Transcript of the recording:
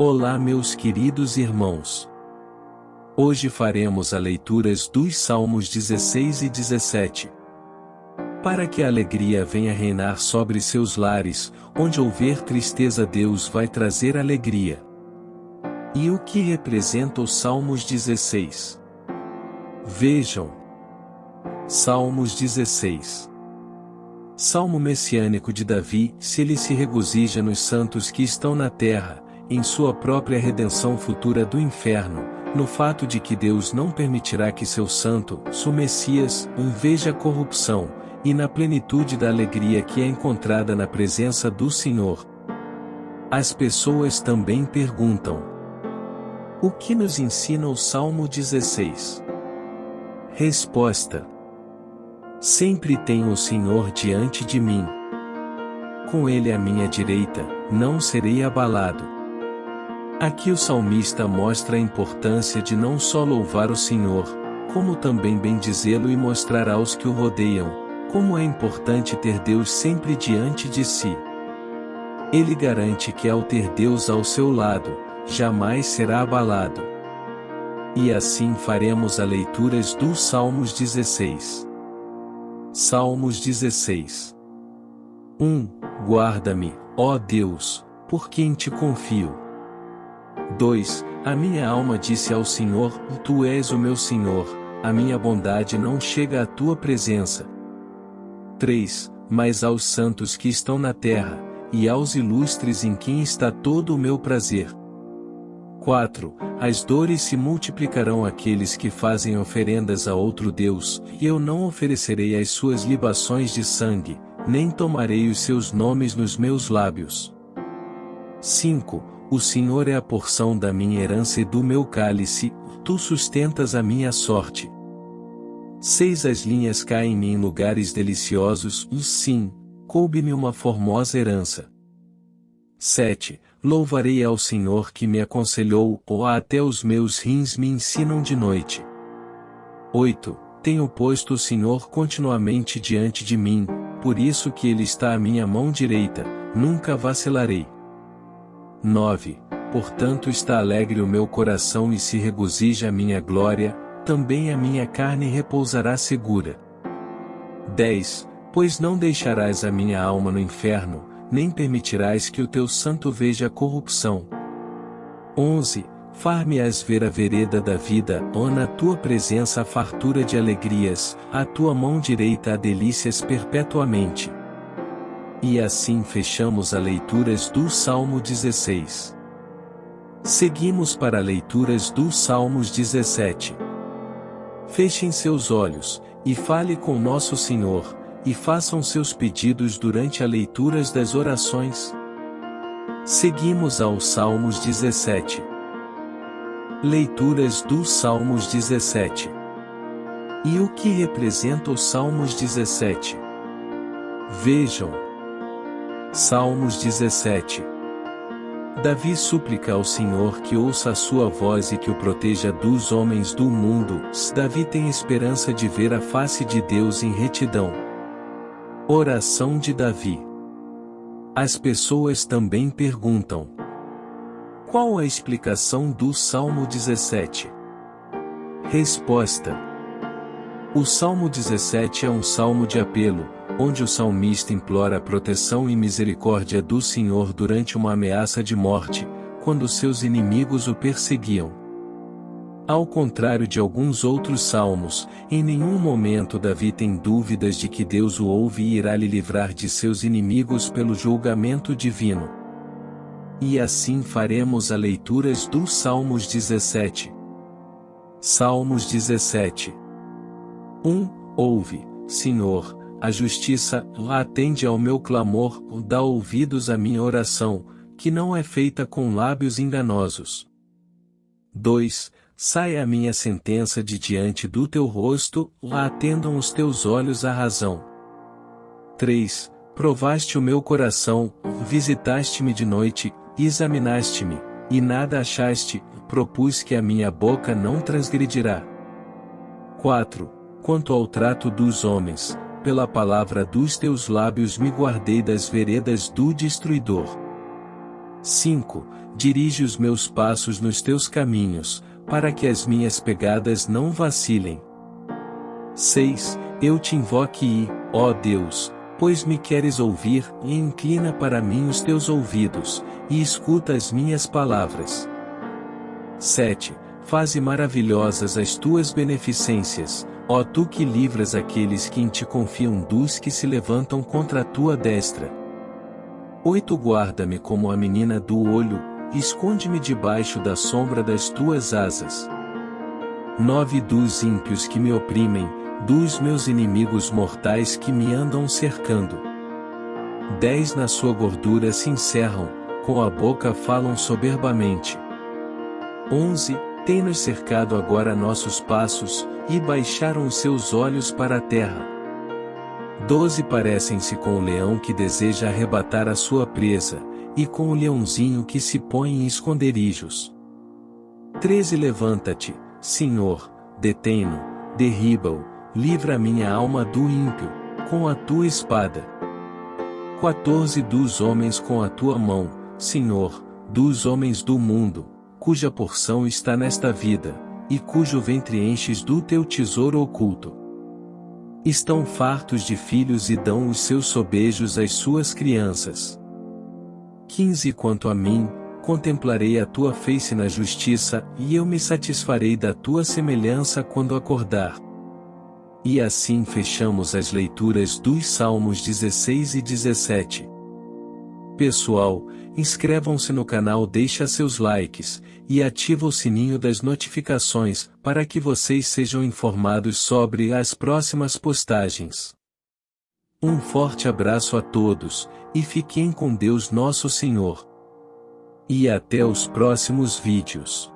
Olá meus queridos irmãos. Hoje faremos a leituras dos Salmos 16 e 17. Para que a alegria venha reinar sobre seus lares, onde houver tristeza Deus vai trazer alegria. E o que representa os Salmos 16? Vejam. Salmos 16 Salmo messiânico de Davi, se ele se regozija nos santos que estão na terra, em sua própria redenção futura do inferno, no fato de que Deus não permitirá que seu santo, seu Messias, um veja corrupção, e na plenitude da alegria que é encontrada na presença do Senhor. As pessoas também perguntam: O que nos ensina o Salmo 16? Resposta: Sempre tenho o Senhor diante de mim. Com ele à minha direita, não serei abalado. Aqui o salmista mostra a importância de não só louvar o Senhor, como também bendizê-lo e mostrar aos que o rodeiam, como é importante ter Deus sempre diante de si. Ele garante que ao ter Deus ao seu lado, jamais será abalado. E assim faremos a leituras dos Salmos 16. Salmos 16 1. Guarda-me, ó Deus, por quem te confio. 2. A minha alma disse ao Senhor, Tu és o meu Senhor, a minha bondade não chega à tua presença. 3. Mas aos santos que estão na terra, e aos ilustres em quem está todo o meu prazer. 4. As dores se multiplicarão àqueles que fazem oferendas a outro Deus, e eu não oferecerei as suas libações de sangue, nem tomarei os seus nomes nos meus lábios. 5. O Senhor é a porção da minha herança e do meu cálice, tu sustentas a minha sorte. 6. As linhas caem-me em lugares deliciosos, e sim, coube-me uma formosa herança. 7. Louvarei ao Senhor que me aconselhou, ou até os meus rins me ensinam de noite. 8. Tenho posto o Senhor continuamente diante de mim, por isso que Ele está à minha mão direita, nunca vacilarei. 9. Portanto está alegre o meu coração e se regozija a minha glória, também a minha carne repousará segura. 10. Pois não deixarás a minha alma no inferno, nem permitirás que o teu santo veja corrupção. 11. Far-me-ás ver a vereda da vida, ó na tua presença a fartura de alegrias, a tua mão direita a delícias perpetuamente. E assim fechamos a leituras do Salmo 16. Seguimos para leituras do Salmos 17. Fechem seus olhos, e fale com nosso Senhor, e façam seus pedidos durante a leituras das orações. Seguimos ao Salmos 17. Leituras dos Salmos 17. E o que representa os Salmos 17? Vejam. Salmos 17. Davi suplica ao Senhor que ouça a sua voz e que o proteja dos homens do mundo. Davi tem esperança de ver a face de Deus em retidão. Oração de Davi. As pessoas também perguntam: Qual a explicação do Salmo 17? Resposta: O Salmo 17 é um salmo de apelo, onde o salmista implora a proteção e misericórdia do Senhor durante uma ameaça de morte, quando seus inimigos o perseguiam. Ao contrário de alguns outros salmos, em nenhum momento Davi tem dúvidas de que Deus o ouve e irá lhe livrar de seus inimigos pelo julgamento divino. E assim faremos a leituras dos Salmos 17. Salmos 17. 1. Ouve, Senhor, a justiça, atende ao meu clamor, dá ouvidos à minha oração, que não é feita com lábios enganosos. 2 saia a minha sentença de diante do teu rosto, atendam os teus olhos à razão. 3. Provaste o meu coração, visitaste-me de noite, examinaste-me, e nada achaste, propus que a minha boca não transgredirá. 4. Quanto ao trato dos homens, pela palavra dos teus lábios me guardei das veredas do destruidor. 5. dirige os meus passos nos teus caminhos, para que as minhas pegadas não vacilem. 6. Eu te invoque e, ó Deus, pois me queres ouvir, e inclina para mim os teus ouvidos, e escuta as minhas palavras. 7. Faze maravilhosas as tuas beneficências, ó tu que livras aqueles que em ti confiam dos que se levantam contra a tua destra. 8. Guarda-me como a menina do olho, esconde-me debaixo da sombra das tuas asas. 9. Dos ímpios que me oprimem, dos meus inimigos mortais que me andam cercando. 10. Na sua gordura se encerram, com a boca falam soberbamente. 11. Tem-nos cercado agora nossos passos, e baixaram os seus olhos para a terra. 12. Parecem-se com o leão que deseja arrebatar a sua presa, e com o leãozinho que se põe em esconderijos. 13. Levanta-te, Senhor, detém-no, derriba-o, livra a minha alma do ímpio, com a tua espada. 14 Dos homens com a tua mão, Senhor, dos homens do mundo, cuja porção está nesta vida, e cujo ventre enches do teu tesouro oculto. Estão fartos de filhos e dão os seus sobejos às suas crianças. 15 Quanto a mim, contemplarei a tua face na justiça, e eu me satisfarei da tua semelhança quando acordar. E assim fechamos as leituras dos Salmos 16 e 17. Pessoal, inscrevam-se no canal, deixa seus likes e ativa o sininho das notificações para que vocês sejam informados sobre as próximas postagens. Um forte abraço a todos e fiquem com Deus Nosso Senhor. E até os próximos vídeos.